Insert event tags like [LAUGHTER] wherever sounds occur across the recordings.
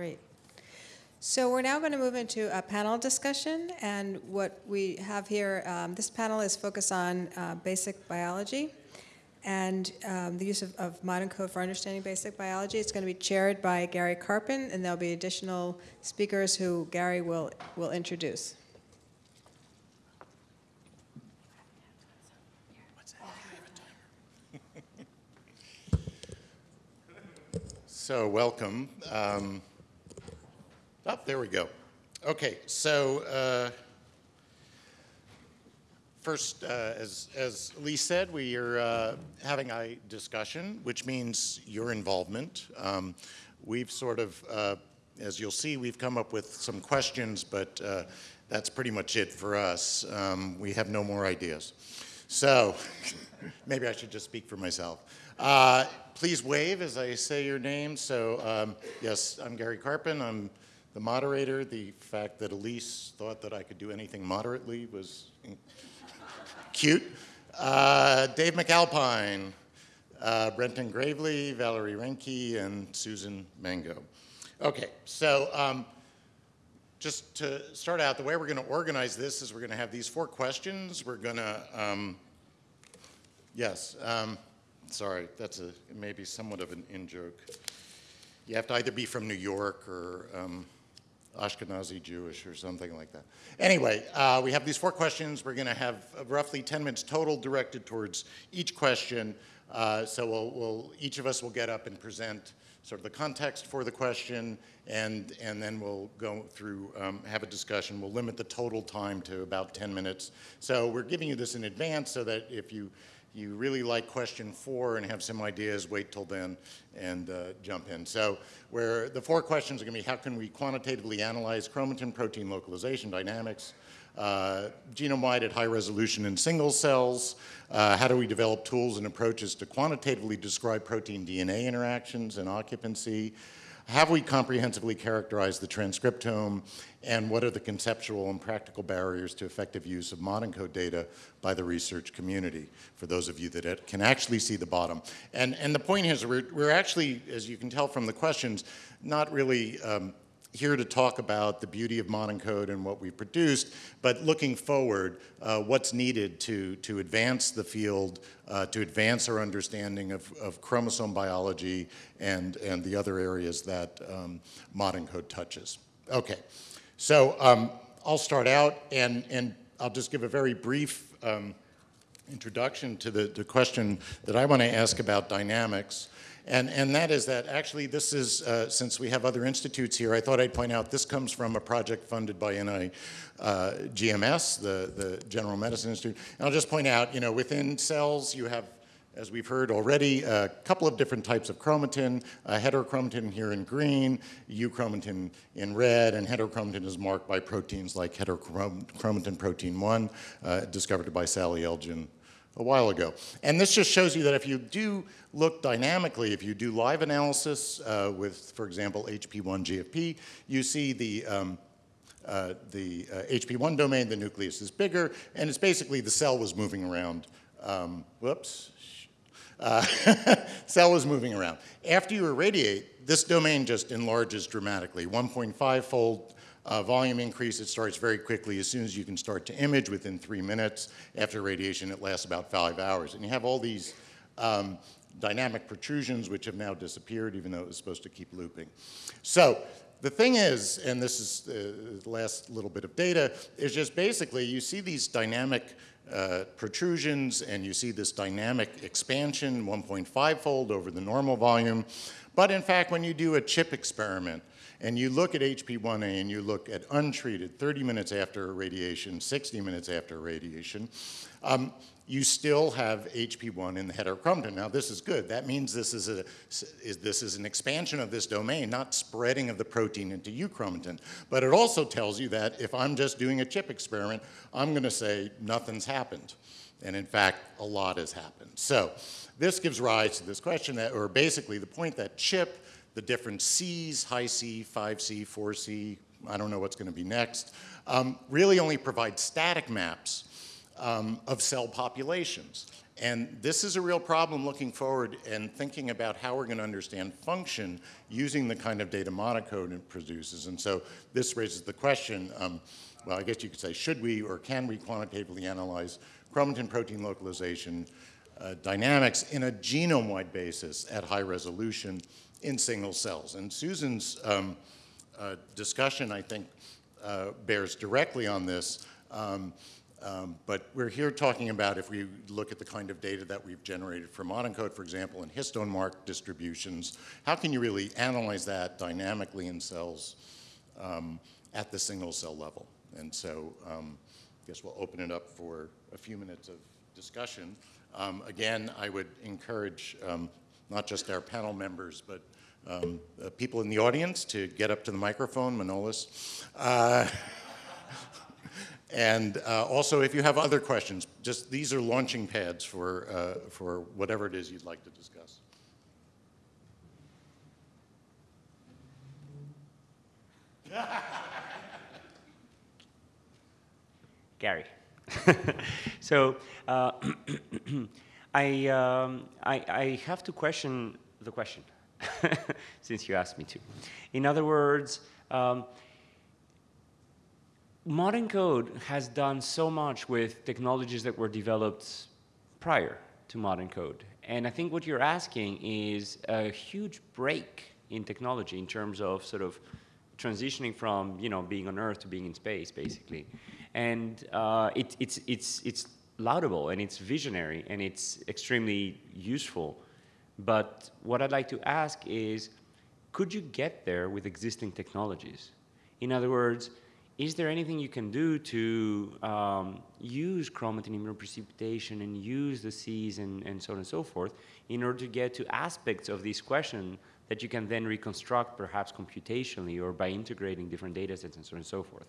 Great. So we're now going to move into a panel discussion, and what we have here, um, this panel is focused on uh, basic biology and um, the use of, of, modENCODE for understanding basic biology. It's going to be chaired by Gary Karpen, and there'll be additional speakers who Gary will, will introduce. [LAUGHS] So welcome. Um, oh, there we go. Okay, so uh, first, uh, as, as Lee said, we are uh, having a discussion, which means your involvement. Um, we've sort of, uh, as you'll see, we've come up with some questions, but uh, that's pretty much it for us. Um, we have no more ideas. So [LAUGHS] maybe I should just speak for myself. Uh, please wave as I say your name. So um, yes, I'm Gary Karpen. I'm the moderator. The fact that Elise thought that I could do anything moderately was cute. Uh, Dave MacAlpine, uh, Brenton Graveley, Valerie Reinke, and Susan Mango. Okay, so um, just to start out, the way we're going to organize this is we're going to have these four questions. We're going to, um, yes, um, sorry, that's a maybe somewhat of an in-joke. You have to either be from New York or um, Ashkenazi Jewish or something like that. Anyway, uh, we have these four questions. We're going to have roughly 10 minutes total directed towards each question. Uh, so we'll, we'll, each of us will get up and present sort of the context for the question, and, and then we'll go through, um, have a discussion. We'll limit the total time to about 10 minutes. So we're giving you this in advance so that if you you really like question four and have some ideas, wait till then and uh, jump in. So where the four questions are going to be how can we quantitatively analyze chromatin protein localization dynamics, uh, genome-wide at high resolution in single cells, uh, how do we develop tools and approaches to quantitatively describe protein DNA interactions and occupancy, have we comprehensively characterized the transcriptome and what are the conceptual and practical barriers to effective use of modENCODE data by the research community for those of you that can actually see the bottom. And, and the point is we're, we're actually, as you can tell from the questions, not really um, here to talk about the beauty of modENCODE and what we've produced, but looking forward, uh, what's needed to, to advance the field, uh, to advance our understanding of, of chromosome biology and, and the other areas that um, modern code touches. Okay, so um, I'll start out and, and I'll just give a very brief um, introduction to the, the question that I want to ask about dynamics. And, and that is that actually this is, uh, since we have other institutes here, I thought I'd point out this comes from a project funded by NI uh, GMS, the, the General Medicine Institute. And I'll just point out, you know, within cells you have as we've heard already, a couple of different types of chromatin, heterochromatin here in green, euchromatin in red, and heterochromatin is marked by proteins like heterochromatin protein 1, uh, discovered by Sally Elgin a while ago. And this just shows you that if you do look dynamically, if you do live analysis uh, with, for example, HP1 GFP, you see the, um, uh, the uh, HP1 domain, the nucleus is bigger, and it's basically the cell was moving around. Um, whoops. Uh, [LAUGHS] cell was moving around. After you irradiate, this domain just enlarges dramatically, 1.5 fold uh, volume increase, it starts very quickly. As soon as you can start to image within three minutes. After radiation, it lasts about five hours. And you have all these um, dynamic protrusions, which have now disappeared, even though it was supposed to keep looping. So the thing is, and this is uh, the last little bit of data, is just basically you see these dynamic uh, protrusions and you see this dynamic expansion 1.5 fold over the normal volume. But in fact, when you do a chip experiment, and you look at HP1A and you look at untreated 30 minutes after radiation, 60 minutes after radiation, um, you still have HP1 in the heterochromatin. Now this is good. That means this is, a, is, this is an expansion of this domain, not spreading of the protein into euchromatin. But it also tells you that if I'm just doing a chip experiment, I'm going to say nothing's happened. And in fact, a lot has happened. So this gives rise to this question that, or basically the point that chip the different Cs, Hi-C, 5C, 4C, I don't know what's going to be next, um, really only provide static maps um, of cell populations. And this is a real problem looking forward and thinking about how we're going to understand function using the kind of data modENCODE it produces. And so this raises the question, um, well, I guess you could say, should we or can we quantitatively analyze chromatin protein localization uh, dynamics in a genome-wide basis at high resolution in single cells? And Susan's um, uh, discussion, I think, uh, bears directly on this. Um, um, but we're here talking about if we look at the kind of data that we've generated from modENCODE, for example, and histone mark distributions, how can you really analyze that dynamically in cells um, at the single cell level? And so um, I guess we'll open it up for a few minutes of discussion. Um, again, I would encourage um, not just our panel members, but um, uh, people in the audience to get up to the microphone, Manolis. Uh, [LAUGHS] and uh, also, if you have other questions, just these are launching pads for, uh, for whatever it is you'd like to discuss. [LAUGHS] Gary. [LAUGHS] so uh, [CLEARS THROAT] [COUGHS] I, um, I, I have to question the question [LAUGHS] since you asked me to. In other words, um, modENCODE has done so much with technologies that were developed prior to modENCODE. And I think what you're asking is a huge break in technology in terms of sort of transitioning from, you know, being on Earth to being in space, basically. And uh, it, it's, it's, it's laudable and it's visionary and it's extremely useful. But what I'd like to ask is, could you get there with existing technologies? In other words, is there anything you can do to um, use chromatin immunoprecipitation and use the Cs and, and so on and so forth in order to get to aspects of this question that you can then reconstruct perhaps computationally or by integrating different data sets and so on and so forth.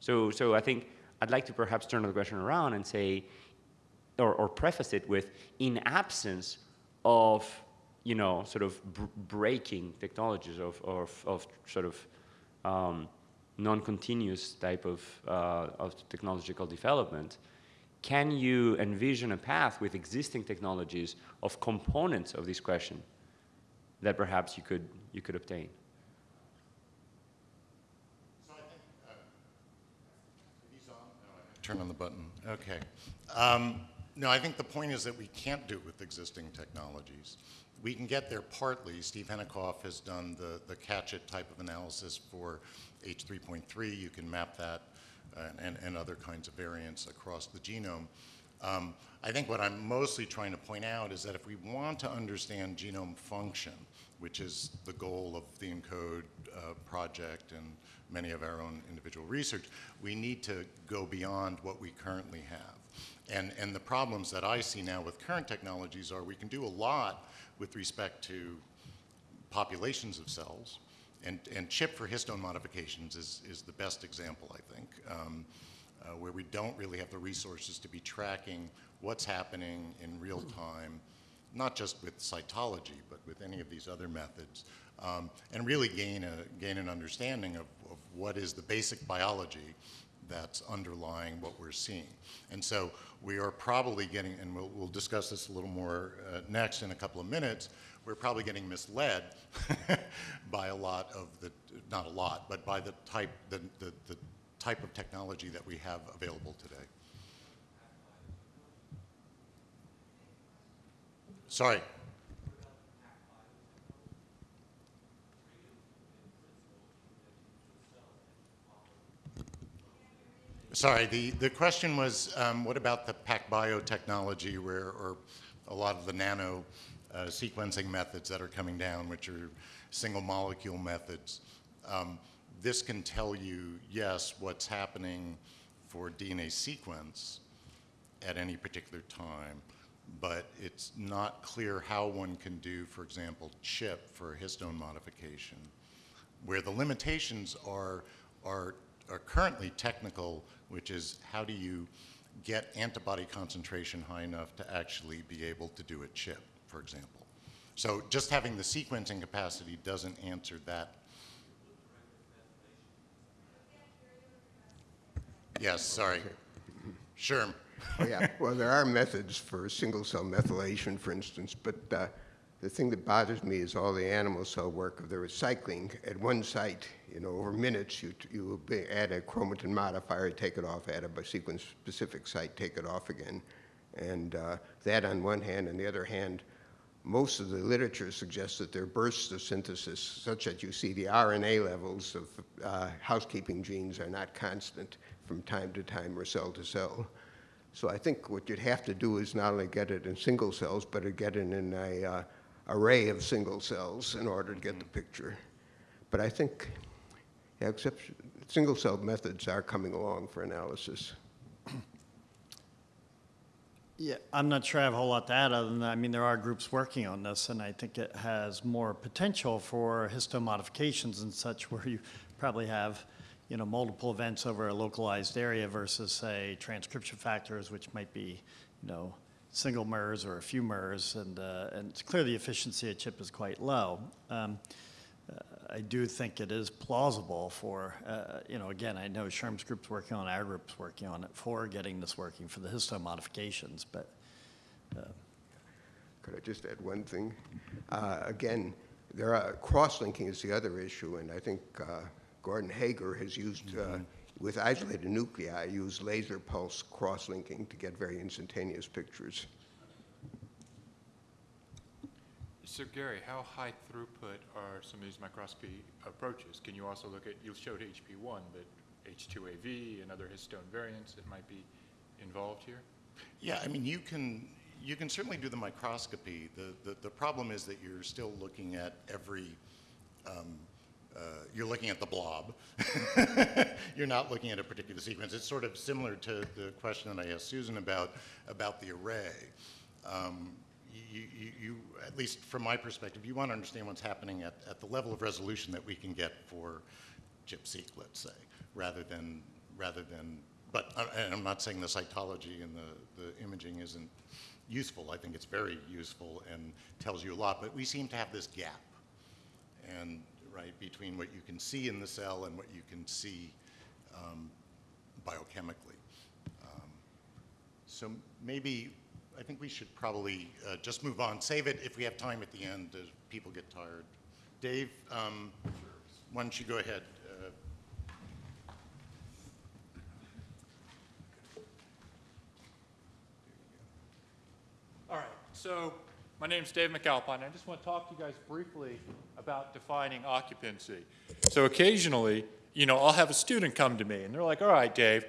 So, so I think I'd like to perhaps turn the question around and say, or, or preface it with, in absence of, you know, sort of breaking technologies of, of, of sort of um, non-continuous type of, uh, of technological development, can you envision a path with existing technologies of components of this question that perhaps you could, you could obtain? Uh, turn on the button. Okay. Um, no, I think the point is that we can't do it with existing technologies. We can get there partly. Steve Henikoff has done the, the catch-it type of analysis for H3.3. You can map that uh, and, and other kinds of variants across the genome. Um, I think what I'm mostly trying to point out is that if we want to understand genome function, which is the goal of the ENCODE uh, project and many of our own individual research, we need to go beyond what we currently have. And, and the problems that I see now with current technologies are we can do a lot with respect to populations of cells, and, and CHIP for histone modifications is, is the best example, I think, um, uh, where we don't really have the resources to be tracking what's happening in real time, not just with cytology, but with any of these other methods, um, and really gain, a, gain an understanding of, of what is the basic biology that's underlying what we're seeing. And so we are probably getting, and we'll, we'll discuss this a little more uh, next in a couple of minutes, we're probably getting misled [LAUGHS] by a lot of the, not a lot, but by the type, the, the, the type of technology that we have available today. Sorry. Sorry, the, the question was, um, what about the PacBio technology where, or a lot of the nano uh, sequencing methods that are coming down, which are single molecule methods. Um, this can tell you, yes, what's happening for DNA sequence at any particular time, but it's not clear how one can do, for example, CHIP for histone modification, where the limitations are, are, are currently technical, which is how do you get antibody concentration high enough to actually be able to do a chip for example. So just having the sequencing capacity doesn't answer that. Yes, sorry. Sure. Oh, [LAUGHS] yeah, well, there are methods for single-cell methylation, for instance, but uh, the thing that bothers me is all the animal cell work of the recycling at one site. You know, over minutes, you, you add a chromatin modifier, take it off, add a sequence-specific site, take it off again. And uh, that on one hand, on the other hand, most of the literature suggests that there are bursts of synthesis such that you see the RNA levels of uh, housekeeping genes are not constant from time to time or cell to cell. So I think what you'd have to do is not only get it in single cells, but to get it in a uh, array of single cells in order to get the mm-hmm. picture. But I think, yeah, except single cell methods are coming along for analysis. Yeah, I'm not sure I have a whole lot to add other than that. I mean, there are groups working on this, and I think it has more potential for histone modifications and such where you probably have, you know, multiple events over a localized area versus, say, transcription factors, which might be, you know, single MERS or a few MERS, and, uh, and it's clear the efficiency of chip is quite low. Um, uh, I do think it is plausible for, uh, you know, again, I know Sherm's group's working on, it, our group's working on it for getting this working for the histone modifications, but Could I just add one thing? Uh, again, there are, cross-linking is the other issue, and I think uh, Gordon Hager has used, uh, with isolated nuclei, use laser pulse cross-linking to get very instantaneous pictures. So Gary, how high throughput are some of these microscopy approaches? Can you also look at, you showed HP1, but H2AV and other histone variants that might be involved here? Yeah, I mean, you can, you can certainly do the microscopy. The, the, the problem is that you're still looking at every, um, uh, you're looking at the blob. [LAUGHS] you're not looking at a particular sequence. It's sort of similar to the question that I asked Susan about, about the array. Um, you, you, you, at least from my perspective, you want to understand what's happening at, at the level of resolution that we can get for ChIP-seq, let's say, rather than, rather than, but uh, and I'm not saying the cytology and the, the imaging isn't useful. I think it's very useful and tells you a lot, but we seem to have this gap, and right, between what you can see in the cell and what you can see um, biochemically. Um, so maybe I think we should probably uh, just move on. Save it if we have time at the end people get tired. Dave, um, why don't you go ahead? Uh, All right, so my name's Dave MacAlpine. I just want to talk to you guys briefly about defining occupancy. So occasionally, you know, I'll have a student come to me and they're like, all right, Dave,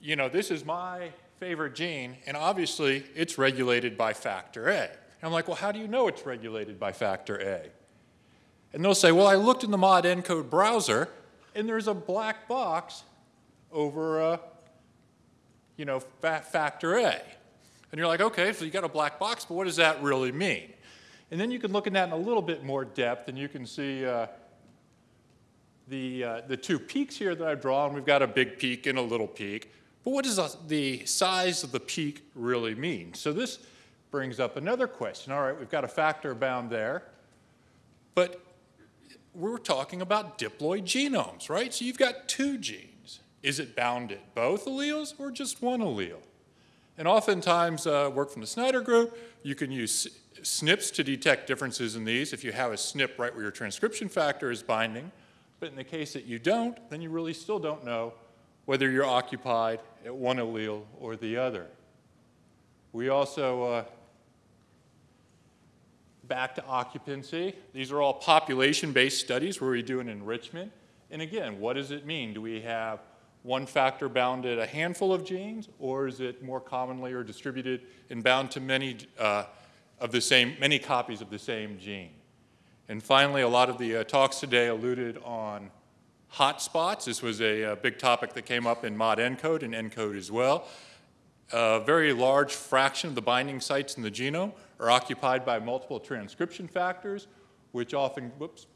you know, this is my favorite gene, and obviously it's regulated by factor A. And I'm like, well, how do you know it's regulated by factor A? And they'll say, well, I looked in the modENCODE browser, and there's a black box over, uh, you know, fa factor A. And you're like, okay, so you got a black box, but what does that really mean? And then you can look at that in a little bit more depth, and you can see uh, the, uh, the two peaks here that I've drawn. We've got a big peak and a little peak. But what does the size of the peak really mean? So this brings up another question. All right, we've got a factor bound there, but we're talking about diploid genomes, right? So you've got two genes. Is it bound at both alleles or just one allele? And oftentimes, uh, work from the Snyder group, you can use SNPs to detect differences in these if you have a SNP right where your transcription factor is binding. But in the case that you don't, then you really still don't know whether you're occupied at one allele or the other. We also, uh, back to occupancy, these are all population-based studies where we do an enrichment. And again, what does it mean? Do we have one factor bound at a handful of genes, or is it more commonly or distributed and bound to many uh, of the same, many copies of the same gene? And finally, a lot of the uh, talks today alluded on hotspots. This was a, a, big topic that came up in modENCODE and encode as well. A very large fraction of the binding sites in the genome are occupied by multiple transcription factors, which often, whoops,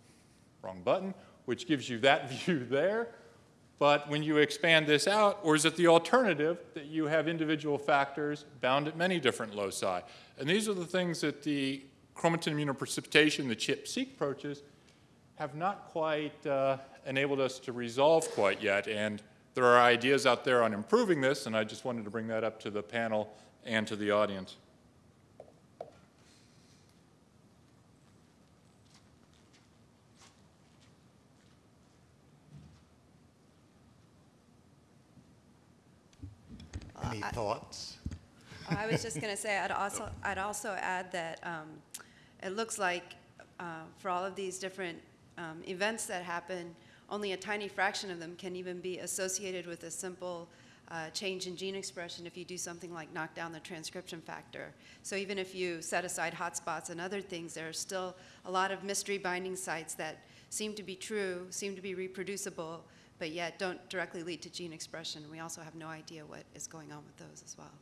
wrong button, which gives you that [LAUGHS] view there. But when you expand this out, or is it the alternative that you have individual factors bound at many different loci? And these are the things that the chromatin immunoprecipitation, the ChIP-seq approaches, have not quite uh, enabled us to resolve quite yet. And there are ideas out there on improving this, and I just wanted to bring that up to the panel and to the audience. Any thoughts? I was just going to say, I'd also, [LAUGHS] I'd also add that um, it looks like uh, for all of these different um, events that happen, only a tiny fraction of them can even be associated with a simple uh, change in gene expression if you do something like knock down the transcription factor. So even if you set aside hotspots and other things, there are still a lot of mystery binding sites that seem to be true, seem to be reproducible, but yet don't directly lead to gene expression. We also have no idea what is going on with those as well.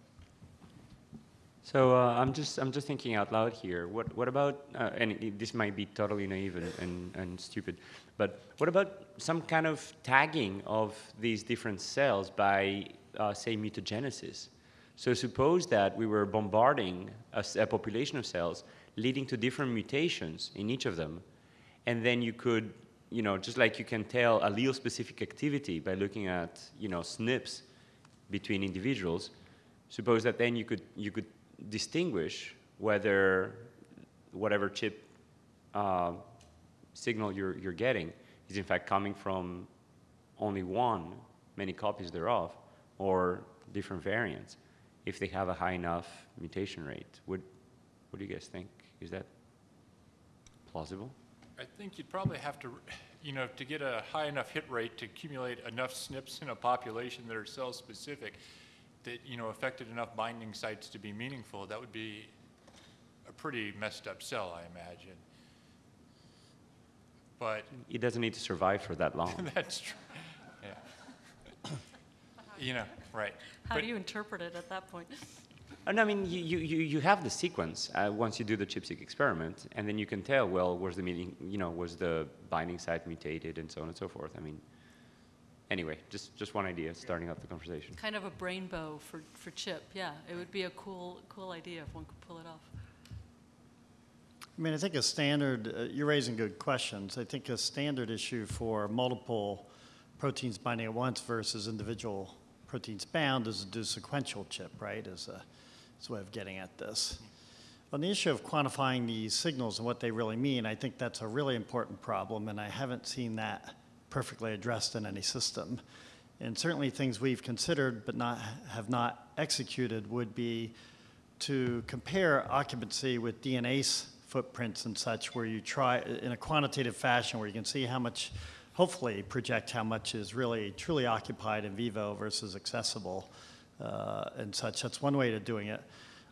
So uh, I'm just I'm just thinking out loud here. What what about uh, and this might be totally naive and, and, and stupid, but what about some kind of tagging of these different cells by uh, say mutagenesis? So suppose that we were bombarding a population of cells, leading to different mutations in each of them, and then you could you know just like you can tell allele-specific activity by looking at you know SNPs between individuals. Suppose that then you could you could distinguish whether whatever chip uh, signal you're, you're getting is in fact coming from only one, many copies thereof, or different variants, if they have a high enough mutation rate. What, what do you guys think? Is that plausible? I think you'd probably have to, you know, to get a high enough hit rate to accumulate enough SNPs in a population that are cell-specific, that, you know, affected enough binding sites to be meaningful, that would be a pretty messed up cell, I imagine. But It doesn't need to survive for that long. [LAUGHS] that's true, yeah. [COUGHS] You know, right. How But- do you interpret it at that point? And I mean, you, you, you you have the sequence uh, once you do the ChIP-seq experiment, and then you can tell, well, was the meeting, you know, was the binding site mutated, and so on and so forth. I mean, anyway, just just one idea, starting up the conversation. Kind of a Brainbow for, for chip, yeah. It would be a cool, cool idea if one could pull it off. I mean, I think a standard, uh, you're raising good questions. I think a standard issue for multiple proteins binding at once versus individual proteins bound is to do sequential chip, right? Is a, a way of getting at this. On the issue of quantifying these signals and what they really mean, I think that's a really important problem, and I haven't seen that perfectly addressed in any system. And certainly things we've considered but not, have not executed would be to compare occupancy with DNA footprints and such, where you try in a quantitative fashion, where you can see how much, hopefully project how much is really truly occupied in vivo versus accessible uh, and such. That's one way of doing it.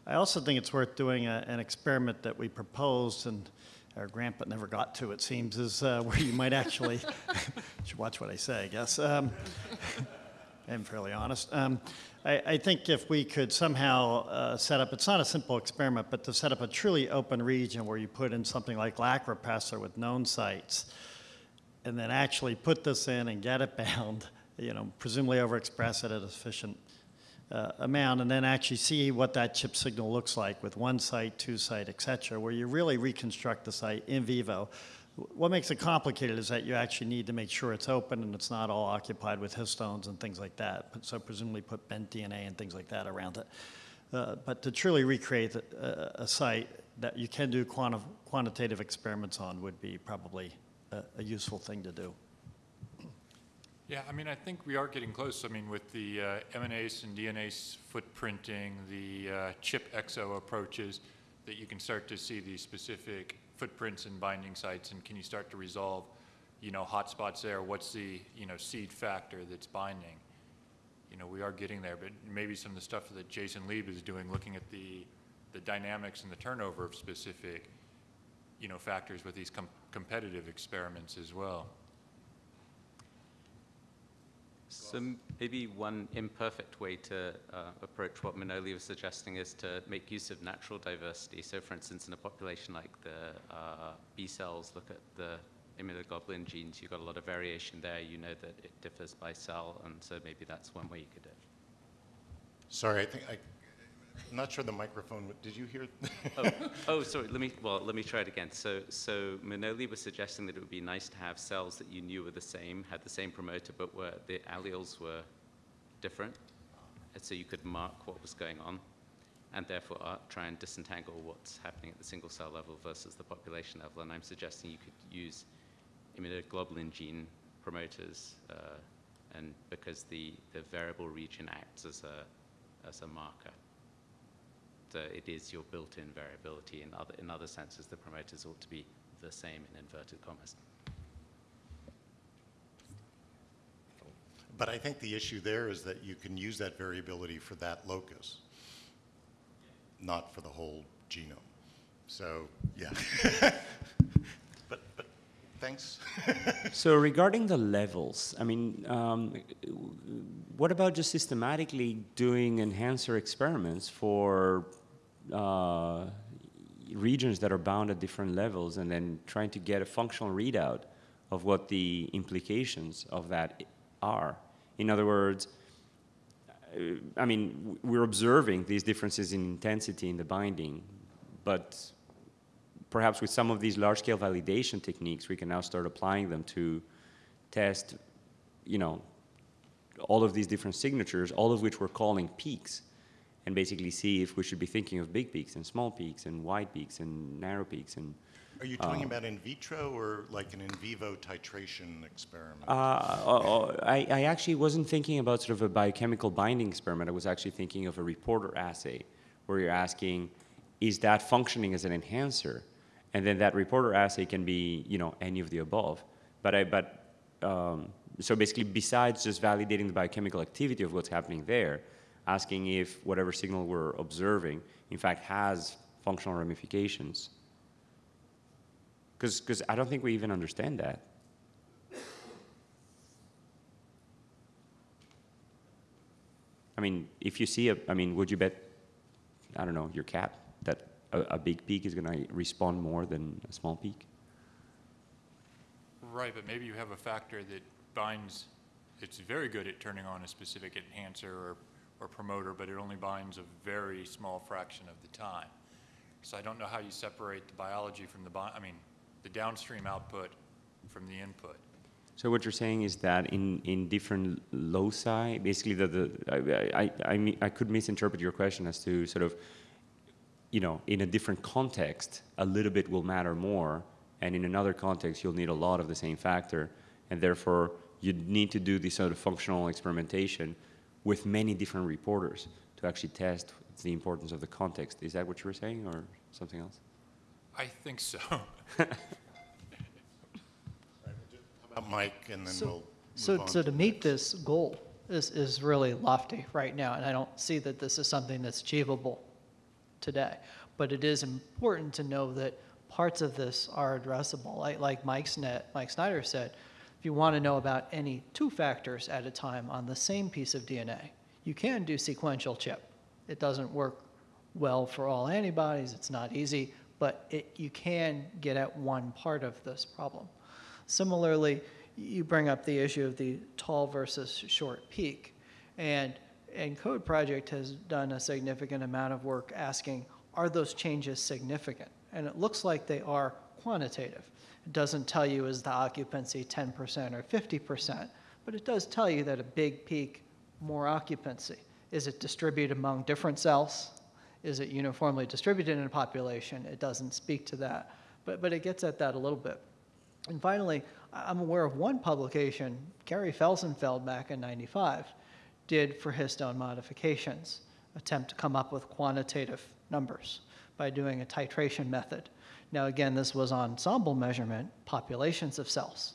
I also think it's worth doing a, an experiment that we proposed and our grant but never got to, it seems, is uh, [LAUGHS] where you might actually, [LAUGHS] should watch what I say, I guess. Um, [LAUGHS] I'm fairly honest. Um, I, I think if we could somehow uh, set up, it's not a simple experiment, but to set up a truly open region where you put in something like lac repressor with known sites, and then actually put this in and get it bound, you know, presumably overexpress it at a sufficient uh, amount, and then actually see what that chip signal looks like with one site, two site, et cetera, where you really reconstruct the site in vivo. What makes it complicated is that you actually need to make sure it's open and it's not all occupied with histones and things like that. So presumably put bent DNA and things like that around it. Uh, But to truly recreate a, a site that you can do quanti- quantitative experiments on would be probably a, a useful thing to do. Yeah, I mean, I think we are getting close. I mean, with the uh, and DNase footprinting, the uh, chip exo approaches, that you can start to see these specific footprints and binding sites, and can you start to resolve, you know, hotspots there? What's the, you know, seed factor that's binding? You know, we are getting there, but maybe some of the stuff that Jason Lieb is doing, looking at the, the dynamics and the turnover of specific, you know, factors with these com- competitive experiments as well. So maybe one imperfect way to uh, approach what Manoli was suggesting is to make use of natural diversity. So for instance, in a population like the uh, B cells, look at the immunoglobulin genes, you've got a lot of variation there. You know that it differs by cell, and so maybe that's one way you could do it. Sorry, I think I, I'm not sure the microphone, did you hear? oh, [LAUGHS] oh, sorry. Let me well, let me try it again. So, so Manoli was suggesting that it would be nice to have cells that you knew were the same, had the same promoter, but were the alleles were different, and so you could mark what was going on, and therefore uh, try and disentangle what's happening at the single cell level versus the population level. And I'm suggesting you could use immunoglobulin gene promoters, uh, and because the the variable region acts as a as a marker it is your built-in variability. In other, in other senses, the promoters ought to be the same in inverted commas. But I think the issue there is that you can use that variability for that locus, not for the whole genome. So, yeah. [LAUGHS] But, but, thanks. [LAUGHS] So regarding the levels, I mean, um, what about just systematically doing enhancer experiments for uh, regions that are bound at different levels and then trying to get a functional readout of what the implications of that are? In other words, uh, I mean, we're observing these differences in intensity in the binding, but perhaps with some of these large-scale validation techniques, we can now start applying them to test, you know, all of these different signatures, all of which we're calling peaks, and basically see if we should be thinking of big peaks and small peaks and wide peaks and narrow peaks and Are you talking about in vitro or like an in vivo titration experiment? Uh, uh, I, I actually wasn't thinking about sort of a biochemical binding experiment. I was actually thinking of a reporter assay where you're asking, is that functioning as an enhancer? And then that reporter assay can be, you know, any of the above. But I, but, um, so basically besides just validating the biochemical activity of what's happening there, asking if whatever signal we're observing, in fact, has functional ramifications. Because I don't think we even understand that. I mean, if you see a, I mean, would you bet, I don't know, your cat that a, a big peak is going to respond more than a small peak? Right, but maybe you have a factor that binds, it's very good at turning on a specific enhancer or, or promoter, but it only binds a very small fraction of the time. So I don't know how you separate the biology from the, I mean, the downstream output from the input. So what you're saying is that in, in different loci, basically the, the I, I, I, mean, I could misinterpret your question as to sort of, you know, in a different context, a little bit will matter more, and in another context, you'll need a lot of the same factor, and therefore you need to do this sort of functional experimentation with many different reporters to actually test the importance of the context. Is that what you were saying, or something else? I think so. How about Mike, and then So- we'll So, on. so to meet this goal is, is really lofty right now, and I don't see that this is something that's achievable today. But it is important to know that parts of this are addressable. Like, like Mike's net, Mike Snyder said, if you want to know about any two factors at a time on the same piece of DNA, you can do sequential chip. It doesn't work well for all antibodies, it's not easy, but it, you can get at one part of this problem. Similarly, you bring up the issue of the tall versus short peak. And ENCODE project has done a significant amount of work asking, are those changes significant? And it looks like they are quantitative. It doesn't tell you is the occupancy 10% or 50%, but it does tell you that a big peak, more occupancy. Is it distributed among different cells? Is it uniformly distributed in a population? It doesn't speak to that, but, but it gets at that a little bit. And finally, I'm aware of one publication Gary Felsenfeld back in 95 did for histone modifications, attempt to come up with quantitative numbers by doing a titration method. Now, again, this was ensemble measurement, populations of cells,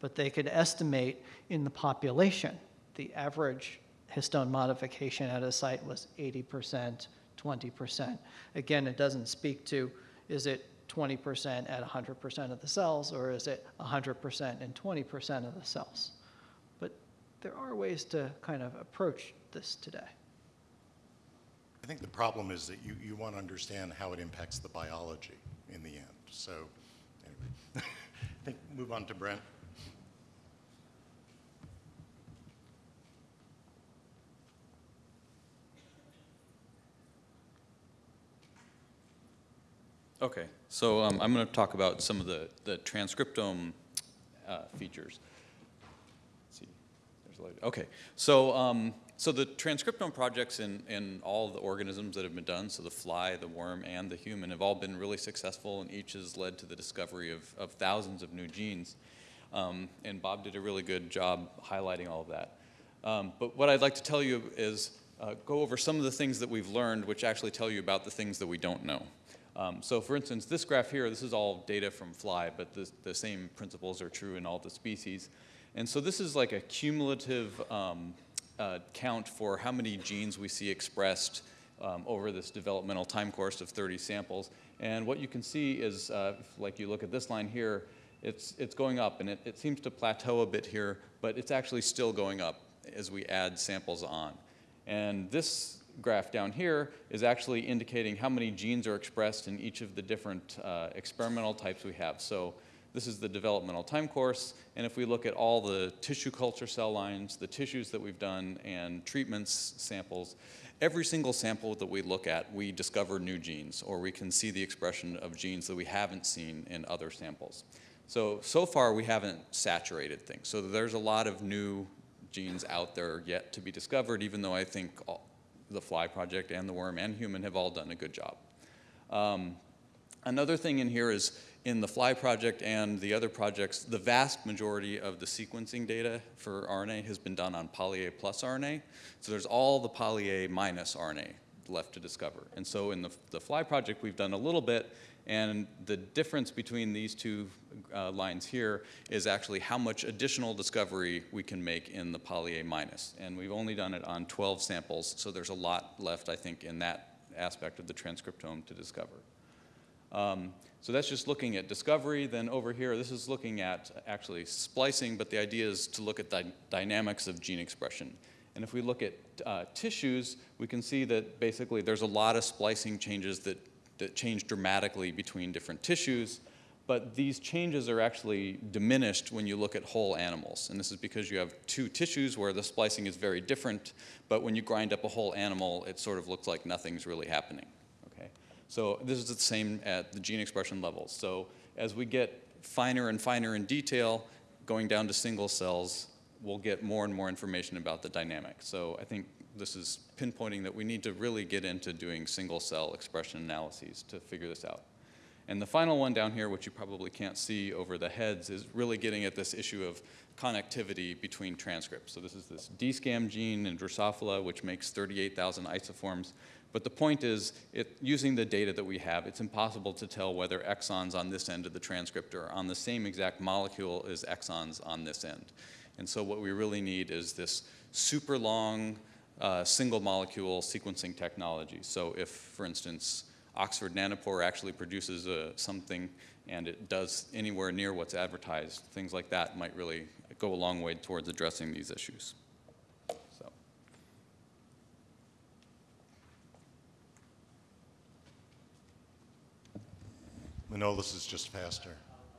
but they could estimate in the population the average histone modification at a site was 80%, 20%. Again, it doesn't speak to is it 20% at 100% of the cells, or is it 100% and 20% of the cells? But there are ways to kind of approach this today. I think the problem is that you, you want to understand how it impacts the biology in the end. So anyway, [LAUGHS] I think move on to Brent. Okay, so um, I'm going to talk about some of the, the transcriptome uh, features. Let's see, there's a light. Okay, so um, so the transcriptome projects in, in all the organisms that have been done, so the fly, the worm, and the human, have all been really successful, and each has led to the discovery of, of thousands of new genes. Um, and Bob did a really good job highlighting all of that. Um, but what I'd like to tell you is uh, go over some of the things that we've learned, which actually tell you about the things that we don't know. Um, so for instance, this graph here, this is all data from fly, but the, the same principles are true in all the species. And so this is like a cumulative um, uh, count for how many genes we see expressed um, over this developmental time course of 30 samples. And what you can see is, uh, like you look at this line here, it's, it's going up, and it, it seems to plateau a bit here, but it's actually still going up as we add samples on. And this graph down here is actually indicating how many genes are expressed in each of the different uh, experimental types we have. So this is the developmental time course, and if we look at all the tissue culture cell lines, the tissues that we've done, and treatments samples, every single sample that we look at, we discover new genes, or we can see the expression of genes that we haven't seen in other samples. So, so far we haven't saturated things. So there's a lot of new genes out there yet to be discovered, even though I think all, the fly project and the worm and human have all done a good job. Um, another thing in here is in the fly project and the other projects, the vast majority of the sequencing data for RNA has been done on poly A plus RNA. So there's all the poly A minus RNA left to discover. And so in the, the fly project, we've done a little bit, and the difference between these two uh, lines here is actually how much additional discovery we can make in the poly A minus. And we've only done it on 12 samples, so there's a lot left, I think, in that aspect of the transcriptome to discover. Um, so that's just looking at discovery. Then over here, this is looking at actually splicing, but the idea is to look at the dynamics of gene expression. And if we look at uh, tissues, we can see that basically there's a lot of splicing changes that, that change dramatically between different tissues. But these changes are actually diminished when you look at whole animals. And this is because you have two tissues where the splicing is very different, but when you grind up a whole animal, it sort of looks like nothing's really happening. So this is the same at the gene expression levels. So as we get finer and finer in detail, going down to single cells, we'll get more and more information about the dynamic. So I think this is pinpointing that we need to really get into doing single cell expression analyses to figure this out. And the final one down here, which you probably can't see over the heads, is really getting at this issue of connectivity between transcripts. So this is this DSCAM gene in Drosophila, which makes 38,000 isoforms. But the point is, it, using the data that we have, it's impossible to tell whether exons on this end of the transcript are on the same exact molecule as exons on this end. And so what we really need is this super long uh, single molecule sequencing technology. So if, for instance, Oxford Nanopore actually produces uh, something and it does anywhere near what's advertised, things like that might really go a long way towards addressing these issues. Manolis is just faster.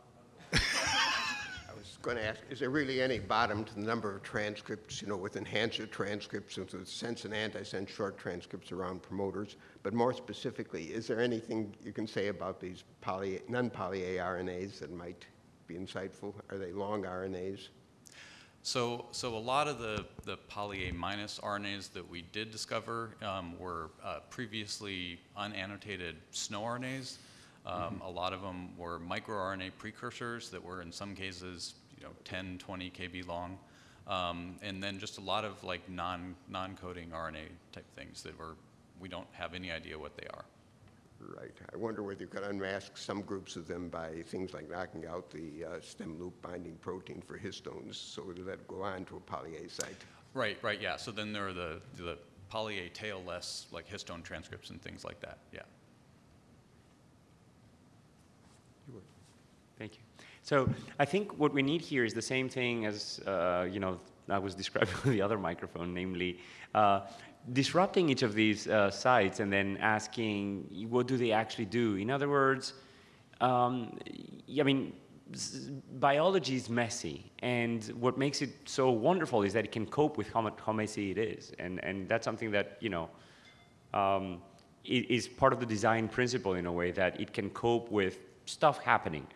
[LAUGHS] I was going to ask, is there really any bottom to the number of transcripts, you know, with enhancer transcripts and with sense and antisense short transcripts around promoters? But more specifically, is there anything you can say about these poly, non-poly A RNAs that might be insightful? Are they long RNAs? So, so a lot of the, the poly A minus RNAs that we did discover um, were uh, previously unannotated SNO RNAs. Um, A lot of them were microRNA precursors that were in some cases, you know, 10, 20 kb long. Um, and then just a lot of like non, non-coding RNA type things that were, we don't have any idea what they are. Right. I wonder whether you could unmask some groups of them by things like knocking out the uh, stem loop binding protein for histones so that go on to a poly A site. Right, right, yeah. So then there are the, the poly A tail-less, like histone transcripts and things like that, yeah. Thank you. So I think what we need here is the same thing as, uh, you know, I was [LAUGHS] describing with the other microphone, namely uh, disrupting each of these uh, sites and then asking what do they actually do. In other words, um, I mean, biology is messy, and what makes it so wonderful is that it can cope with how, how messy it is, and, and that's something that, you know, um, is part of the design principle in a way that it can cope with stuff happening.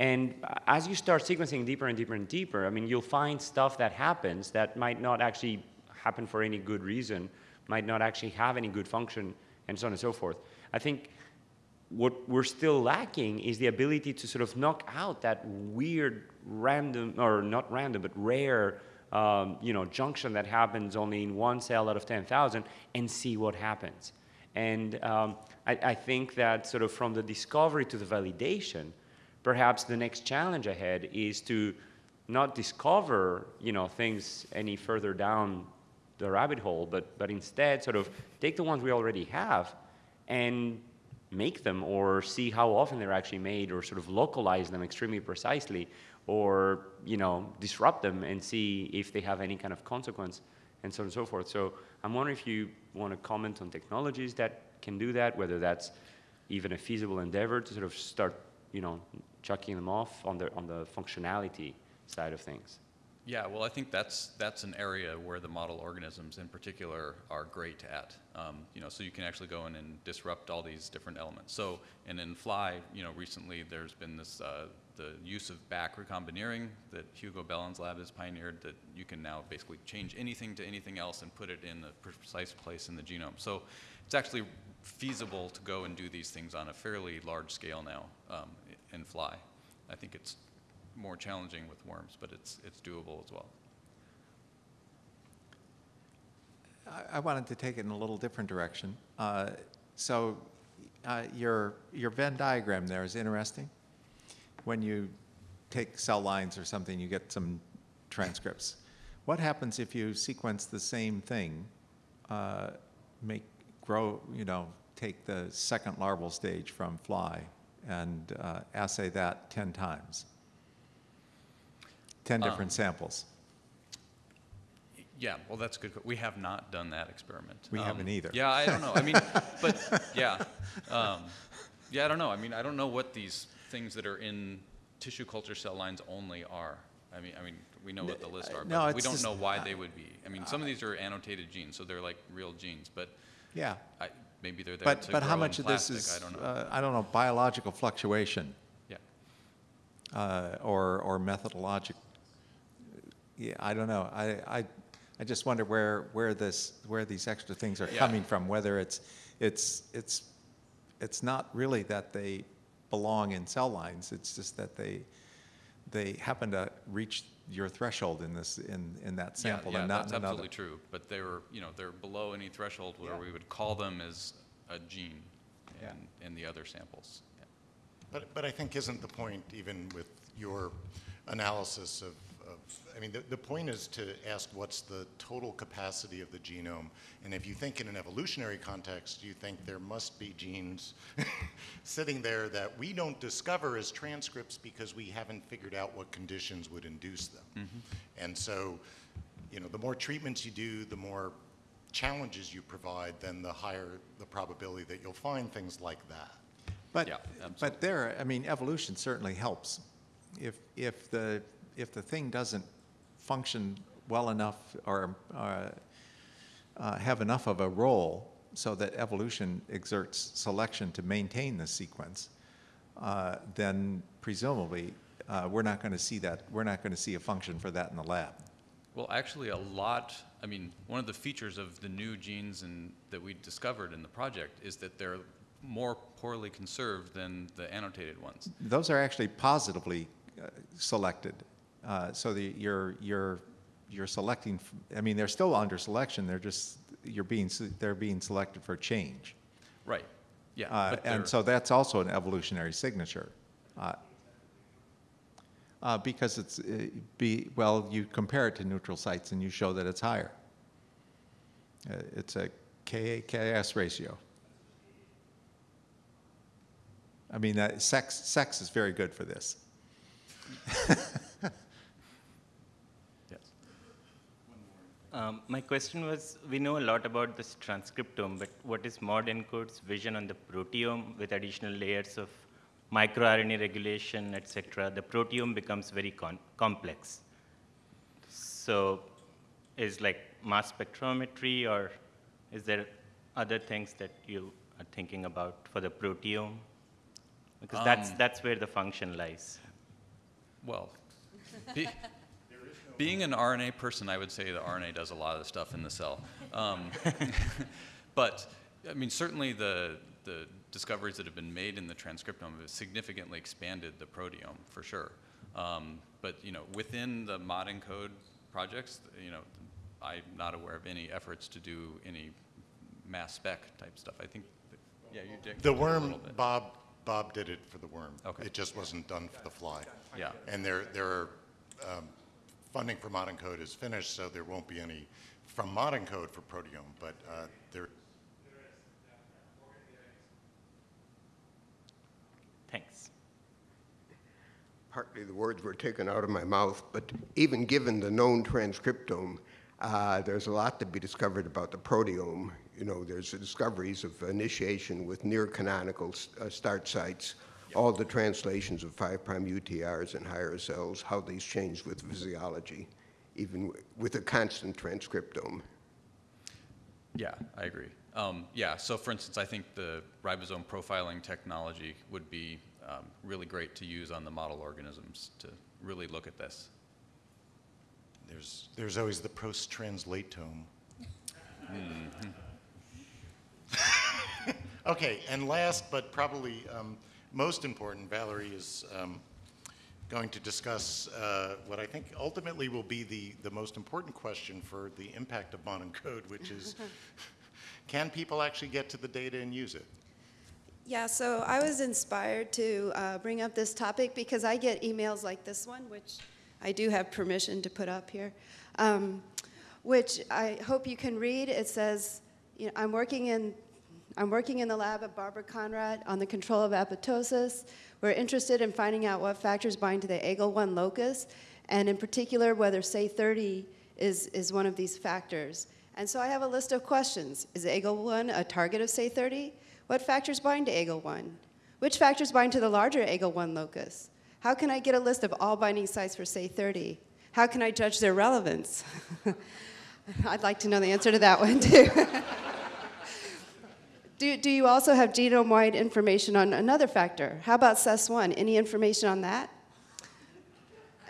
And as you start sequencing deeper and deeper and deeper, I mean, you'll find stuff that happens that might not actually happen for any good reason, might not actually have any good function, and so on and so forth. I think what we're still lacking is the ability to sort of knock out that weird random, or not random, but rare, um, you know, junction that happens only in one cell out of 10,000 and see what happens. And um, I, I think that sort of from the discovery to the validation, perhaps the next challenge ahead is to not discover, you know, things any further down the rabbit hole, but, but instead sort of take the ones we already have and make them or see how often they're actually made or sort of localize them extremely precisely or you know disrupt them and see if they have any kind of consequence and so on and so forth. So i'm wondering if you want to comment on technologies that can do that whether that's even a feasible endeavor to sort of start you know chucking them off on the on the functionality side of things Yeah, well, I think that's, that's an area where the model organisms in particular are great at. Um, you know, so you can actually go in and disrupt all these different elements. So, and in Fly, you know, recently there's been this, uh, the use of BAC recombineering that Hugo Bellen's lab has pioneered that you can now basically change anything to anything else and put it in the precise place in the genome. So it's actually feasible to go and do these things on a fairly large scale now um, in Fly. I think it's more challenging with worms, but it's, it's doable as well. I- I wanted to take it in a little different direction. Uh, So uh, your, your Venn diagram there is interesting. When you take cell lines or something, you get some transcripts. What happens if you sequence the same thing, uh, make, grow, you know, take the second larval stage from fly and uh, assay that 10 times? 10 different samples. Yeah, well, that's good. We have not done that experiment. We haven't either. Yeah, I don't know. I mean, [LAUGHS] but yeah, um, yeah, I don't know. I mean, I don't know what these things that are in tissue culture cell lines only are. I mean, I mean, we know what the list are, no, but we don't just- know why they would be. I mean, some of these are annotated genes, so they're like real genes, but Yeah. I, maybe they're there But, to but how grow in much of this is, I don't know. uh, I don't know, biological fluctuation yeah. uh, or, or methodologic? Yeah, I don't know. I, I, I just wonder where, where this, where these extra things are Yeah. coming from, whether it's, it's, it's, it's not really that they belong in cell lines, it's just that they, they happen to reach your threshold in this, in, in that sample yeah, and not that's in another. absolutely true. But they were, you know, they're below any threshold where Yeah. we would call them as a gene Yeah. in, in the other samples. Yeah. But, but I think isn't the point, even with your analysis of, of I mean, the, the point is to ask what's the total capacity of the genome. And if you think in an evolutionary context, you think there must be genes [LAUGHS] sitting there that we don't discover as transcripts because we haven't figured out what conditions would induce them. Mm-hmm. And so, you know, the more treatments you do, the more challenges you provide, then the higher the probability that you'll find things like that. But, Yeah, but there, I mean, evolution certainly helps. If, if the, if the thing doesn't function well enough or uh, uh, have enough of a role so that evolution exerts selection to maintain the sequence, uh, then presumably uh, we're not going to see that, we're not going to see a function for that in the lab. Well, actually, a lot, I mean, one of the features of the new genes and, that we discovered in the project is that they're more poorly conserved than the annotated ones. Those are actually positively uh, selected. Uh, So the, you're, you're, you're selecting, I mean, they're still under selection, they're just, you're being, they're being selected for change. Right, yeah. Uh, but they're- And so that's also an evolutionary signature. Uh, uh, Because it's, uh, be, well, you compare it to neutral sites and you show that it's higher. Uh, It's a Ka-Ks ratio. I mean, uh, sex, sex is very good for this. [LAUGHS] Yes. Um, my question was, we know a lot about this transcriptome, but what is modENCODE's vision on the proteome with additional layers of microRNA regulation, et cetera? The proteome becomes very con- complex. So is like mass spectrometry or is there other things that you are thinking about for the proteome? Because that's, Um, that's where the function lies. Well, [LAUGHS] being an RNA person, I would say the RNA does a lot of the stuff in the cell. Um, [LAUGHS] but, I mean, certainly the, the discoveries that have been made in the transcriptome have significantly expanded the proteome, for sure. Um, but, you know, within the modENCODE projects, you know, I'm not aware of any efforts to do any mass spec type stuff. I think, that, yeah, you did. The a worm, little bit. Bob, Bob did it for the worm. Okay. It just wasn't done for the fly. Yeah. And there, there are, um, funding for modENCODE is finished, so there won't be any from modENCODE for proteome, but uh, there, Thanks. Partly the words were taken out of my mouth, but even given the known transcriptome, uh, there's a lot to be discovered about the proteome. You know, there's the discoveries of initiation with near canonical uh, start sites, all the translations of 5' UTRs in higher cells, how these change with physiology, even with a constant transcriptome. Yeah, I agree. Um, yeah, so for instance, I think the ribosome profiling technology would be um, really great to use on the model organisms to really look at this. there's, there's always the post-translatome. Mm-hmm. [LAUGHS] Okay, and last but probably um, most important, Valerie is um, going to discuss uh, what I think ultimately will be the, the most important question for the impact of modENCODE, which is, [LAUGHS] can people actually get to the data and use it? Yeah, so I was inspired to uh, bring up this topic because I get emails like this one, which I do have permission to put up here, um, which I hope you can read. It says, you know, I'm working in I'm working in the lab of Barbara Conradt on the control of apoptosis. We're interested in finding out what factors bind to the egl-1 locus, and in particular, whether SAY30 is, is one of these factors. And so I have a list of questions. Is egl-1 a target of SAY30? What factors bind to egl-1? Which factors bind to the larger egl-1 locus? How can I get a list of all binding sites for SAY30? How can I judge their relevance? [LAUGHS] I'd like to know the answer to that one, too. [LAUGHS] Do, do you also have genome-wide information on another factor? How about CES1? Any information on that?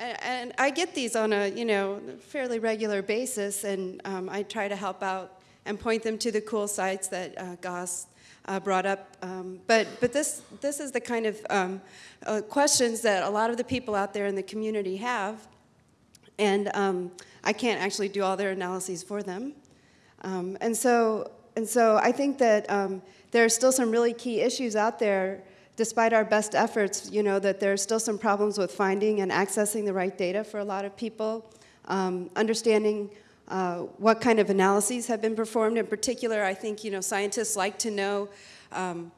And, and I get these on a you know fairly regular basis, and um, I try to help out and point them to the cool sites that uh, Gos uh, brought up. Um, but but this this is the kind of um, uh, questions that a lot of the people out there in the community have, and um, I can't actually do all their analyses for them. Um, and so and so I think that um, there are still some really key issues out there, despite our best efforts, you know, that there are still some problems with finding and accessing the right data for a lot of people, um, understanding uh, what kind of analyses have been performed. In particular, I think, you know, scientists like to know um,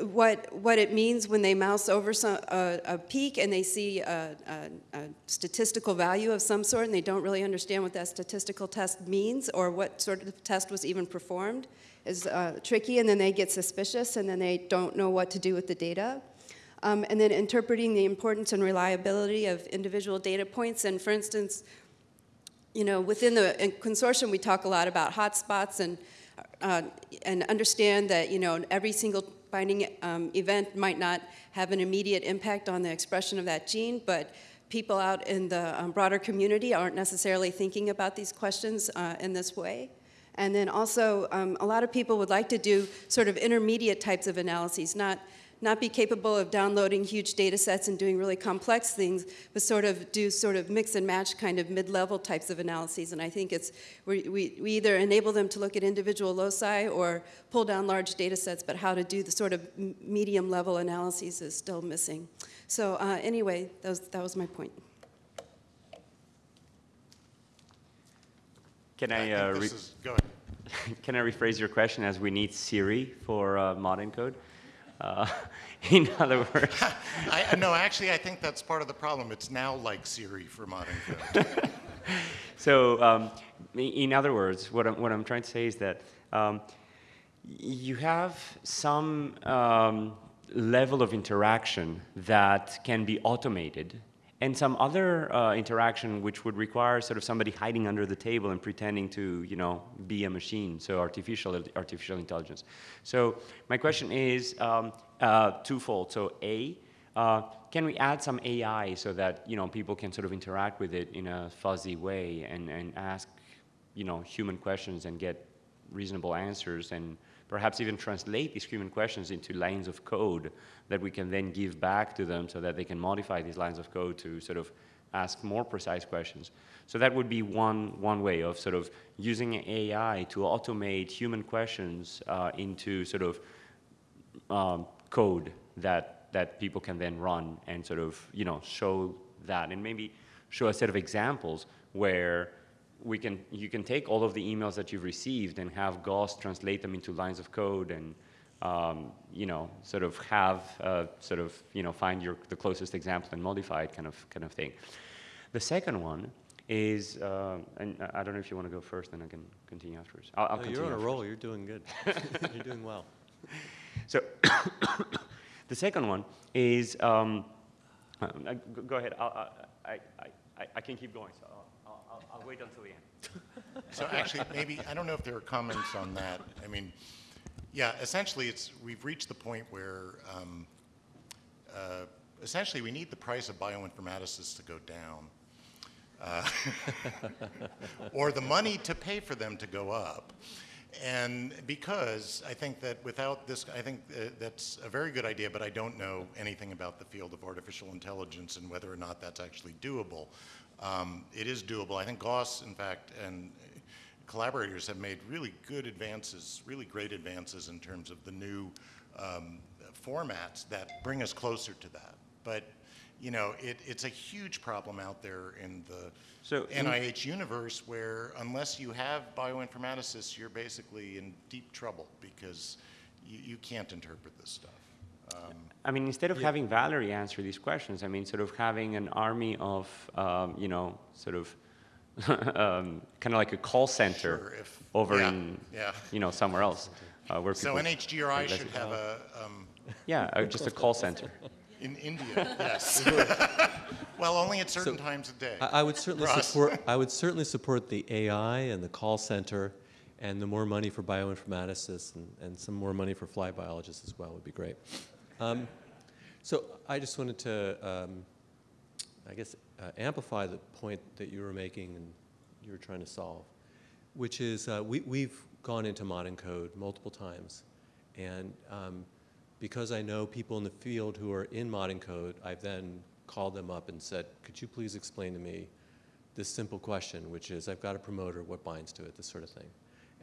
what, what it means when they mouse over some, a, a peak and they see a, a, a, statistical value of some sort and they don't really understand what that statistical test means or what sort of test was even performed is uh, tricky and then they get suspicious and then they don't know what to do with the data. Um, and then interpreting the importance and reliability of individual data points and for instance, you know, within the consortium we talk a lot about hotspots and, uh, and understand that, you know, every single binding um, event might not have an immediate impact on the expression of that gene, but people out in the um, broader community aren't necessarily thinking about these questions uh, in this way. And then also, um, a lot of people would like to do sort of intermediate types of analyses, not, not be capable of downloading huge data sets and doing really complex things, but sort of do sort of mix and match kind of mid-level types of analyses. And I think it's, we, we, we either enable them to look at individual loci or pull down large data sets, but how to do the sort of medium level analyses is still missing. So uh, anyway, that was, that was my point. Can I, I uh, think re- is, go ahead. [LAUGHS] can I rephrase your question as we need Siri for uh, modENCODE? Uh, [LAUGHS] in other words, [LAUGHS] I, no, actually, I think that's part of the problem. It's now like Siri for modern code. [LAUGHS] so um, in other words, what I'm, what I'm trying to say is that um, you have some um, level of interaction that can be automated and some other uh, interaction which would require sort of somebody hiding under the table and pretending to, you know, be a machine, so artificial, artificial intelligence. So my question is um, uh, twofold. So A, uh, can we add some AI so that, you know, people can sort of interact with it in a fuzzy way and, and ask, you know, human questions and get reasonable answers and perhaps even translate these human questions into lines of code that we can then give back to them so that they can modify these lines of code to sort of ask more precise questions. So that would be one, one way of sort of using AI to automate human questions uh, into sort of um, code that, that people can then run and sort of, you know, show that and maybe show a set of examples where we can, you can take all of the emails that you've received and have Gos translate them into lines of code and, um, you know, sort of have, uh, sort of, you know, find your, the closest example and modify it kind of, kind of thing. The second one is, uh, and I don't know if you want to go first, then I can continue afterwards. I'll, I'll No, continue you're on a roll. You're doing good. [LAUGHS] [LAUGHS] you're doing well. So [COUGHS] the second one is, um, [COUGHS] uh, go- ahead, I'll, I, I, I, I can keep going, so I'll, wait until the end. [LAUGHS] So actually, maybe, I don't know if there are comments on that. I mean, yeah, essentially, it's, we've reached the point where, um, uh, essentially, we need the price of bioinformaticists to go down. Uh, [LAUGHS] Or the money to pay for them to go up. And because I think that without this, I think uh, that's a very good idea, but I don't know anything about the field of artificial intelligence and whether or not that's actually doable. Um, It is doable. I think Gos, in fact, and collaborators have made really good advances, really great advances in terms of the new um, formats that bring us closer to that. But, you know, it, it's a huge problem out there in the So in- NIH universe where unless you have bioinformaticists, you're basically in deep trouble because you, you can't interpret this stuff. Um, I mean, instead of having Valerie answer these questions, I mean, sort of having an army of, um, you know, sort of, [LAUGHS] um, kind of like a call center Sure, if- over yeah, in, yeah. you know, somewhere else. Uh, where So people- NHGRI should have a, um, Yeah, uh, just a call center. in India, yes. [LAUGHS] Well, only at certain So, times of day. I, I would certainly support. I would certainly support the AI and the call center, and the more money for bioinformaticists and, and some more money for fly biologists as well would be great. Um, so I just wanted to, um, I guess, uh, amplify the point that you were making and you were trying to solve, which is uh, we, we've gone into modENCODE multiple times, and um, because I know people in the field who are in modENCODE, I've then called them up and said, could you please explain to me this simple question, which is, I've got a promoter, what binds to it, this sort of thing.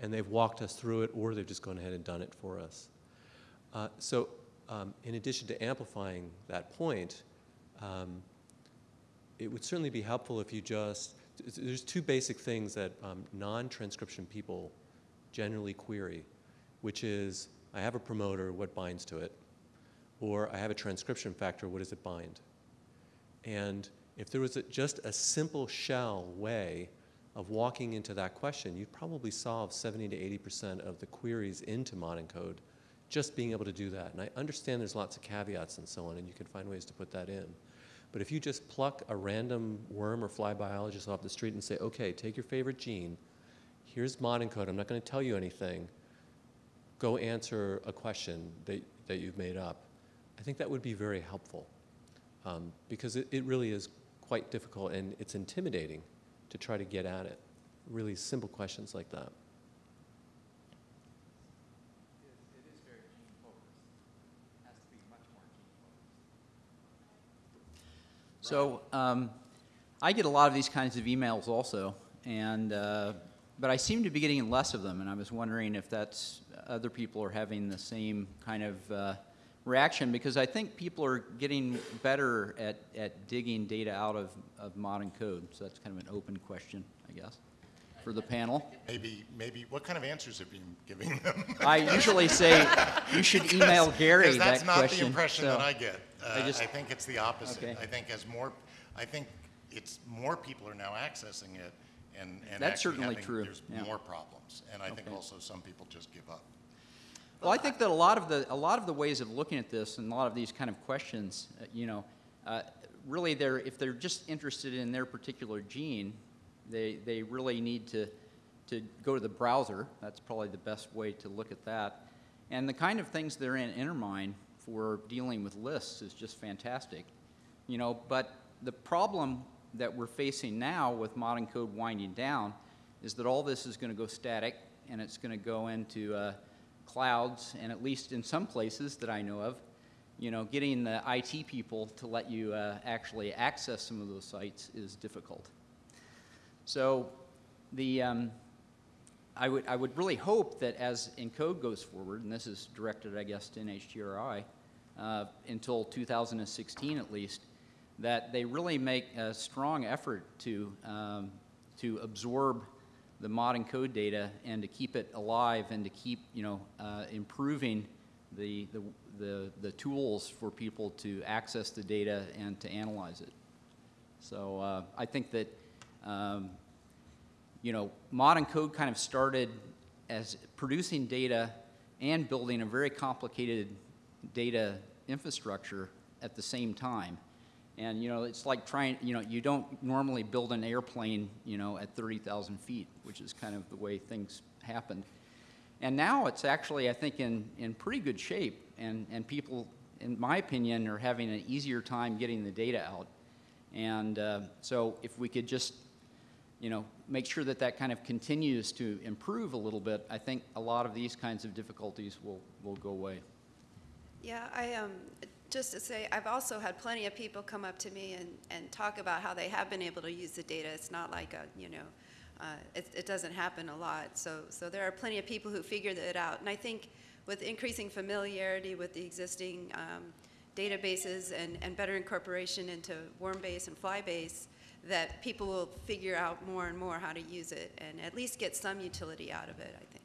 And they've walked us through it, or they've just gone ahead and done it for us. Uh, so um, in addition to amplifying that point, um, it would certainly be helpful if you just, there's two basic things that um, non-transcription people generally query, which is, I have a promoter, what binds to it? Or I have a transcription factor, what does it bind? And if there was a, just a simple shell way of walking into that question, you'd probably solve 70 to 80% of the queries into modENCODE just being able to do that. And I understand there's lots of caveats and so on, and you can find ways to put that in. But if you just pluck a random worm or fly biologist off the street and say, okay, take your favorite gene, here's modENCODE, I'm not going to tell you anything, go answer a question that, that you've made up, I think that would be very helpful. Um, because it, it really is quite difficult and it's intimidating to try to get at it. Really simple questions like that. So um, I get a lot of these kinds of emails also, and uh, but I seem to be getting less of them, and I was wondering if that's other people are having the same kind of uh, reaction because I think people are getting better at, at digging data out of, of modENCODE. So that's kind of an open question, I guess, for the panel. Maybe, maybe, what kind of answers have you been giving them? I usually say you should [LAUGHS] email Gary Because that's not the impression so that I get. I Uh, just- I think it's the opposite. Okay. I think as more, I think it's, more people are now accessing it and, and That's certainly having- true, There's yeah. more problems. And I think also some people just give up. Well, I think that a lot of the a lot of the ways of looking at this and a lot of these kind of questions, uh, you know, uh, really, they're, if they're just interested in their particular gene, they, they really need to, to go to the browser. That's probably the best way to look at that. And the kind of things that are in Intermine for dealing with lists is just fantastic. You know, but the problem that we're facing now with modENCODE winding down is that all this is going to go static and it's going to go into uh, clouds, and at least in some places that I know of, you know, getting the IT people to let you uh, actually access some of those sites is difficult. So the, um, I, would, I would really hope that as ENCODE goes forward, and this is directed, I guess, to NHGRI, uh, until 2016 at least, that they really make a strong effort to, um, to absorb the modENCODE data and to keep it alive and to keep, you know, uh, improving the, the, the, the tools for people to access the data and to analyze it. So uh, I think that, um, you know, modENCODE kind of started as producing data and building a very complicated data infrastructure at the same time. And, you know, it's like trying, you know, you don't normally build an airplane, you know, at 30,000 feet, which is kind of the way things happened. And now it's actually, I think, in, in pretty good shape, and, and people, in my opinion, are having an easier time getting the data out. And uh, so if we could just, you know, make sure that that kind of continues to improve a little bit, I think a lot of these kinds of difficulties will, will go away. Yeah, I, um, just to say, I've also had plenty of people come up to me and, and talk about how they have been able to use the data. It's not like a, you know, uh, it, it doesn't happen a lot. So, so there are plenty of people who figured it out. And I think with increasing familiarity with the existing um, databases and, and better incorporation into Wormbase and Flybase, that people will figure out more and more how to use it and at least get some utility out of it, I think.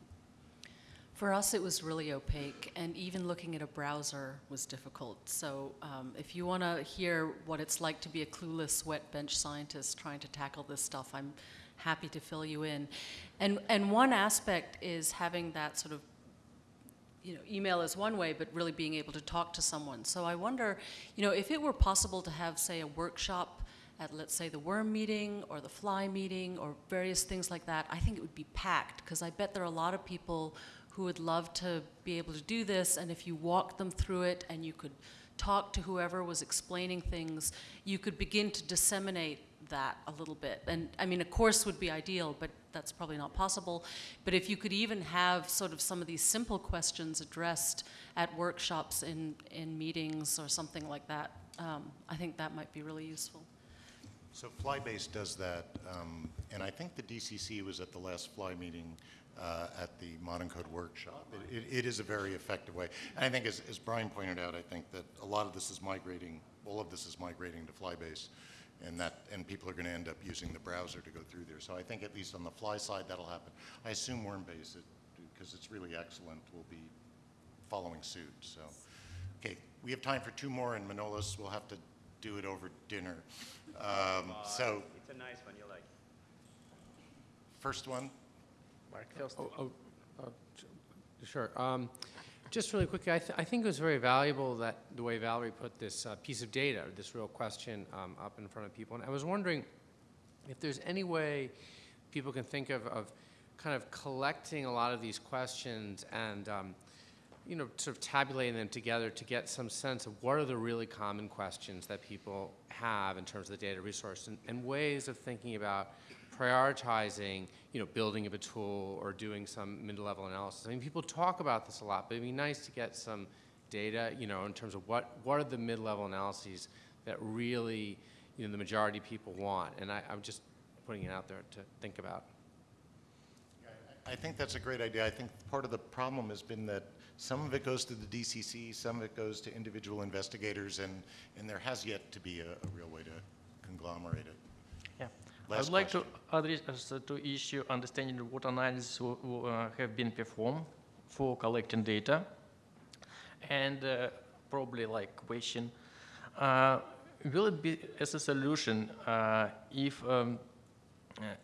For us, it was really opaque, and even looking at a browser was difficult. So um, if you want to hear what it's like to be a clueless wet bench scientist trying to tackle this stuff, I'm happy to fill you in. And, and one aspect is having that sort of you know, email is one way, but really being able to talk to someone. So I wonder, you know, if it were possible to have, say, a workshop at, let's say, the worm meeting or the fly meeting or various things like that, I think it would be packed because I bet there are a lot of people who would love to be able to do this, and if you walked them through it and you could talk to whoever was explaining things, you could begin to disseminate that a little bit. And I mean, a course would be ideal, but that's probably not possible. But if you could even have sort of some of these simple questions addressed at workshops in, in meetings or something like that, um, I think that might be really useful. So Flybase does that, um, and I think the DCC was at the last Fly meeting uh, at the modENCODE Workshop. It, it, it is a very effective way. And I think, as, as Brian pointed out, I think that a lot of this is migrating, all of this is migrating to Flybase, and that, and people are going to end up using the browser to go through there. So I think at least on the Fly side, that'll happen. I assume Wormbase, because it's really excellent, will be following suit. So, okay, we have time for two more, and Manolis will have to do it over dinner. Um, so, it's a nice one. You like. First one. Mark first. Oh, oh, uh, sure. Um, just really quickly, I, th I, think it was very valuable that the way Valerie put this uh, piece of data, this real question, um, up in front of people. And I was wondering if there's any way people can think of, of kind of collecting a lot of these questions and um, you know, sort of tabulating them together to get some sense of what are the really common questions that people have in terms of the data resource and, and ways of thinking about prioritizing, you know, building of a tool or doing some mid-level analysis. I mean, people talk about this a lot, but it'd be nice to get some data, you know, in terms of what, what are the mid-level analyses that really, you know, the majority of people want. And I, I'm just putting it out there to think about. I think that's a great idea. I think part of the problem has been that some of it goes to the DCC, some of it goes to individual investigators, and, and there has yet to be a, a real way to conglomerate it. Yeah. Last I would like question. to address uh, to issue understanding what analysis uh, have been performed for collecting data, and uh, probably like question, uh, will it be as a solution uh, if um,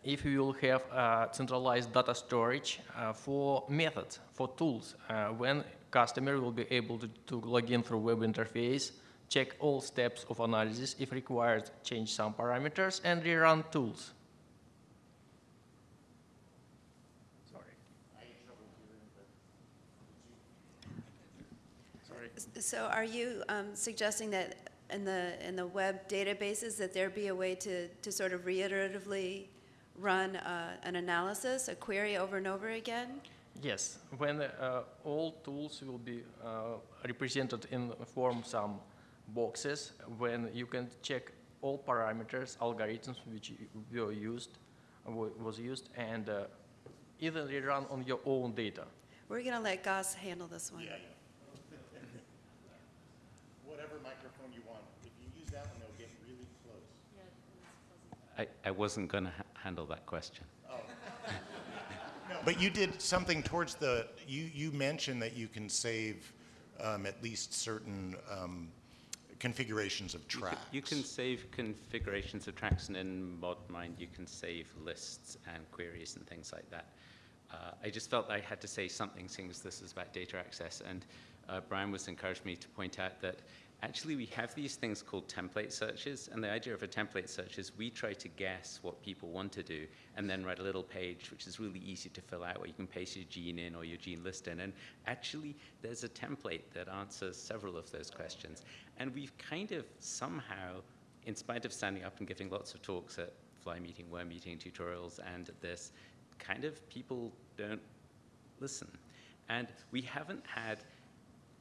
if you will have uh, centralized data storage uh, for methods, for tools, when customer will be able to, to log in through web interface, check all steps of analysis, if required, change some parameters, and rerun tools. Sorry. So are you um, suggesting that in the, in the web databases, that there be a way to, to sort of reiteratively run uh, an analysis, a query over and over again? Yes, when uh, all tools will be uh, represented in form some boxes, when you can check all parameters, algorithms which were used, was used, and uh, either rerun on your own data. We're going to let Gos handle this one. [LAUGHS] Whatever microphone you want. If you use that one, they'll get really close. I, I wasn't going to ha- handle that question. [LAUGHS] But you did something towards the, you, you mentioned that you can save um, at least certain um, configurations of You can- tracks. You can save configurations of tracks, and in modMine, you can save lists and queries and things like that. Uh, I just felt I had to say something, as this is about data access, and uh, Brian was encouraged me to point out that actually we have these things called template searches, and the idea of a template search is we try to guess what people want to do, and then write a little page which is really easy to fill out, where you can paste your gene in or your gene list in, and actually there's a template that answers several of those questions. And we've kind of somehow, in spite of standing up and giving lots of talks at Fly Meeting, Worm Meeting, tutorials, and this, kind of people don't listen. And we haven't had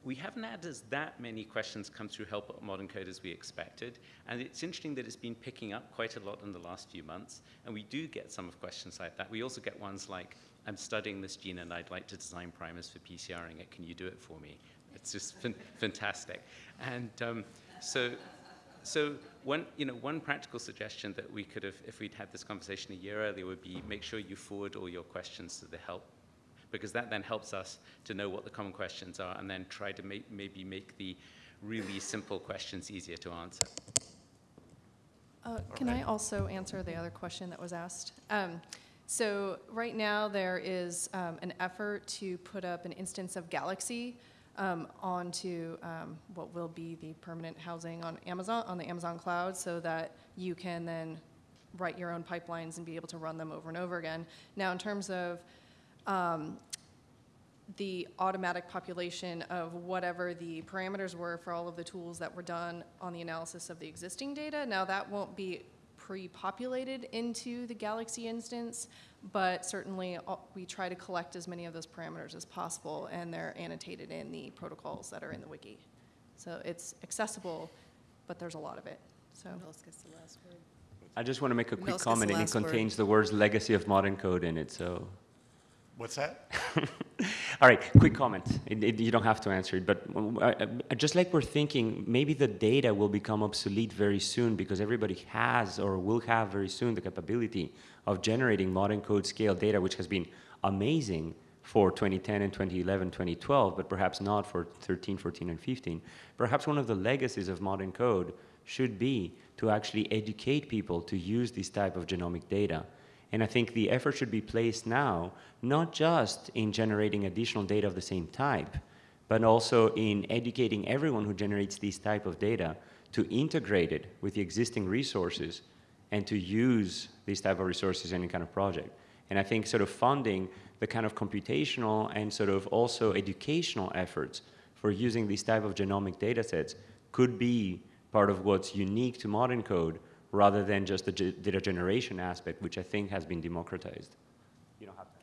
we haven't had as that many questions come through Help modENCODE as we expected, and it's interesting that it's been picking up quite a lot in the last few months, and we do get some of questions like that. We also get ones like, I'm studying this gene and I'd like to design primers for PCRing it, can you do it for me? It's just fantastic. And um, so, so one, you know, one practical suggestion that we could have, if we'd had this conversation a year earlier, would be make sure you forward all your questions to the help because that then helps us to know what the common questions are and then try to make, maybe make the really simple questions easier to answer. Uh, Can I also answer the other question that was asked? Um, So right now, there is um, an effort to put up an instance of Galaxy um, onto um, what will be the permanent housing on Amazon, on the Amazon cloud, so that you can then write your own pipelines and be able to run them over and over again. Now, in terms of um, the automatic population of whatever the parameters were for all of the tools that were done on the analysis of the existing data. Now, that won't be pre-populated into the Galaxy instance, but certainly uh, we try to collect as many of those parameters as possible, and they're annotated in the protocols that are in the wiki. So it's accessible, but there's a lot of it, so. I just want to make a quick Mills comment, and it last word. contains the words legacy of modENCODE in it, so. What's that? [LAUGHS] All right, quick comment. It, it, you don't have to answer it, but uh, uh, just like we're thinking, maybe the data will become obsolete very soon because everybody has or will have very soon the capability of generating modENCODE scale data, which has been amazing for 2010 and 2011, 2012, but perhaps not for 13, 14, and 15. Perhaps one of the legacies of modENCODE should be to actually educate people to use this type of genomic data. And I think the effort should be placed now, not just in generating additional data of the same type, but also in educating everyone who generates this type of data to integrate it with the existing resources and to use these type of resources in any kind of project. And I think sort of funding the kind of computational and sort of also educational efforts for using these type of genomic data sets could be part of what's unique to modENCODE rather than just the data generation aspect, which I think has been democratized. You don't have to.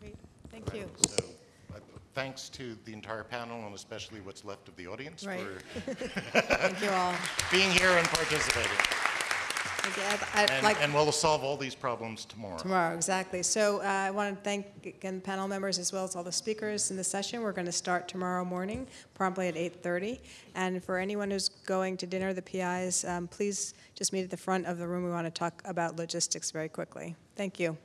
Great, thank you. So, uh, thanks to the entire panel and especially what's left of the audience Right. for [LAUGHS] Thank you all. [LAUGHS] being here and participating. I'd And, like- and we'll solve all these problems tomorrow. Tomorrow, exactly. So uh, I want to thank, again, the panel members as well as all the speakers in the session. We're going to start tomorrow morning, promptly at 8:30. And for anyone who's going to dinner, the PIs, um, please just meet at the front of the room. We want to talk about logistics very quickly. Thank you.